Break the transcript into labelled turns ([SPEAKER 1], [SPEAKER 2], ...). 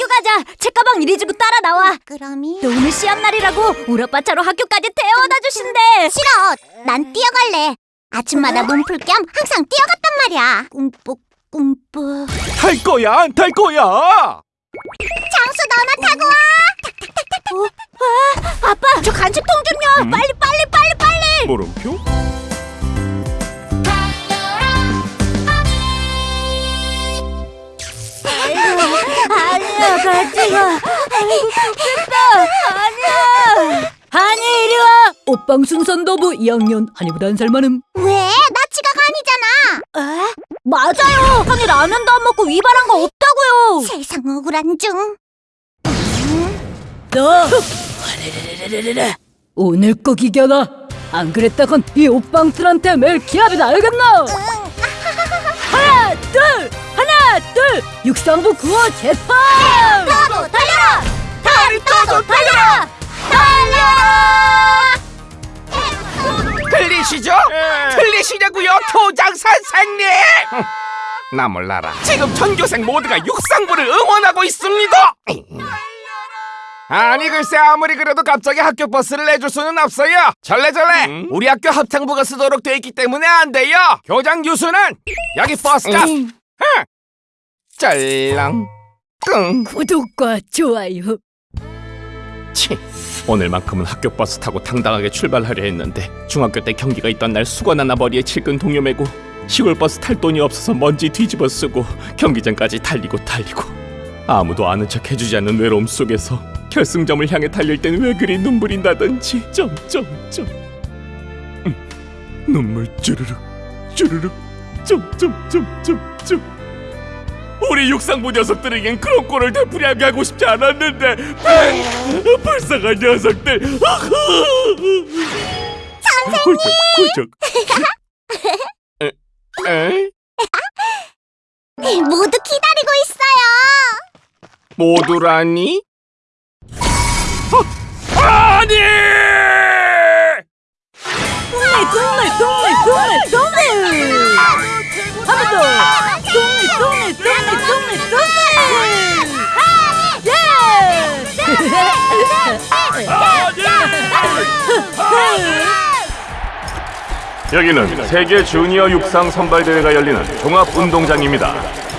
[SPEAKER 1] 학교 가자. 책가방 이리 주고 따라 나와.
[SPEAKER 2] 그럼이
[SPEAKER 1] 너 오늘 시험 날이라고 우리 아빠 차로 학교까지 태워다 주신대.
[SPEAKER 2] 싫어. 난 뛰어갈래. 아침마다 몸풀 겸 항상 뛰어갔단 말이야. 꿈뻑 꿈뻑.
[SPEAKER 3] 탈 거야 안 탈 거야?
[SPEAKER 2] 장수 너나 타고 와.
[SPEAKER 1] 어? 아빠, 저 간식 통 좀 요.
[SPEAKER 3] 음?
[SPEAKER 1] 빨리 빨리 빨리 빨리.
[SPEAKER 3] 물음표?
[SPEAKER 1] 아니야, 같이 가. 아이고, 좋겠다. 아니야. 한이 이리 와. 옷방 순 선도부 2학년 한이보다 한 살 많음.
[SPEAKER 2] 왜? 나 지각 아니잖아.
[SPEAKER 1] 에? 맞아요. 한이 라면도 안 먹고 위반한 거 없다고요.
[SPEAKER 2] 세상 억울한 중.
[SPEAKER 1] 너 오늘 꼭 이겨라. 안 그랬다건 이 옷방들한테 매일 기합이다 알겠나? 하나 둘 하나 둘 육상부 구호 재판.
[SPEAKER 2] 달려라.
[SPEAKER 1] 떠서 달려라.
[SPEAKER 2] 달려.
[SPEAKER 4] 틀리시죠?
[SPEAKER 3] 예.
[SPEAKER 4] 틀리시냐고요, 교장 선생님! 나 몰라라. 지금 전교생 모두가 육상부를 응원하고 있습니다. 아니 글쎄 아무리 그래도 갑자기 학교 버스를 내줄 수는 없어요. 절레절레
[SPEAKER 3] 음?
[SPEAKER 4] 우리 학교 합창부가 쓰도록 돼 있기 때문에 안 돼요. 교장 유수는 여기 버스값.
[SPEAKER 1] 음.
[SPEAKER 4] 흥. 짤랑 끙.
[SPEAKER 1] 구독과 좋아요.
[SPEAKER 3] 치 오늘만큼은 학교 버스 타고 당당하게 출발하려 했는데 중학교 때 경기가 있던 날 수건 하나 머리에 칠근 동요 매고 시골 버스 탈 돈이 없어서 먼지 뒤집어 쓰고 경기장까지 달리고 달리고 아무도 아는 척 해주지 않는 외로움 속에서 결승점을 향해 달릴 땐왜 그리 눈물이 나던지. 점점점 음, 눈물 쭈르륵 쭈르륵. 점점점점점 우리 육상부 녀석들에겐 그런 꼴을 되풀이하게 하고 싶지 않았는데 뱅! 불쌍한 녀석들 선생님 에? 에?
[SPEAKER 2] 모두 기다리고 있어요.
[SPEAKER 4] 모두라니?
[SPEAKER 3] 아니! 여기는 세계 주니어 육상 선발 대회가 열리는 종합 운동장입니다.